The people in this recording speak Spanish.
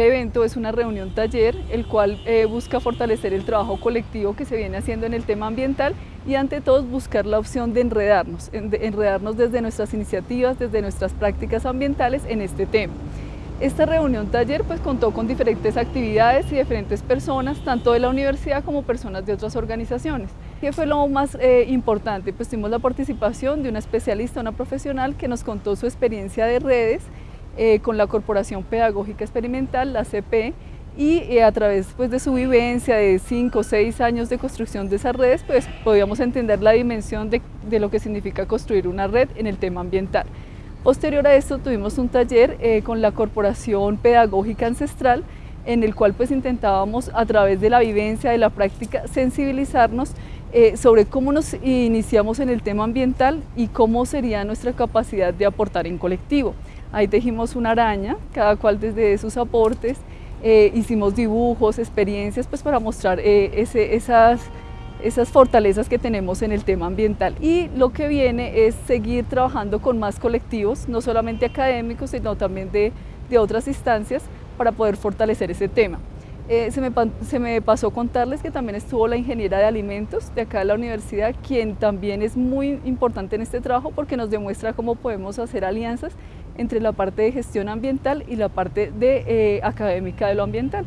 evento es una reunión taller, el cual eh, busca fortalecer el trabajo colectivo que se viene haciendo en el tema ambiental y ante todo buscar la opción de enredarnos, enredarnos desde nuestras iniciativas, desde nuestras prácticas ambientales en este tema. Esta reunión taller pues contó con diferentes actividades y diferentes personas, tanto de la universidad como personas de otras organizaciones. ¿Qué fue lo más eh, importante? Pues tuvimos la participación de una especialista, una profesional que nos contó su experiencia de redes eh, con la Corporación Pedagógica Experimental, la CP, y eh, a través pues, de su vivencia de 5 o 6 años de construcción de esas redes, pues podíamos entender la dimensión de, lo que significa construir una red en el tema ambiental. Posterior a esto tuvimos un taller eh, con la Corporación Pedagógica Ancestral en el cual pues intentábamos a través de la vivencia, de la práctica, sensibilizarnos sobre cómo nos iniciamos en el tema ambiental y cómo sería nuestra capacidad de aportar en colectivo. Ahí tejimos una araña, cada cual desde sus aportes, eh, hicimos dibujos, experiencias pues para mostrar ese, esas esas fortalezas que tenemos en el tema ambiental. Y lo que viene es seguir trabajando con más colectivos, no solamente académicos, sino también de, de otras instancias para poder fortalecer ese tema. Eh, se, me, se, me, pasó contarles que también estuvo la ingeniera de alimentos de acá de la universidad, quien también es muy importante en este trabajo porque nos demuestra cómo podemos hacer alianzas entre la parte de gestión ambiental y la parte de, eh, académica de lo ambiental.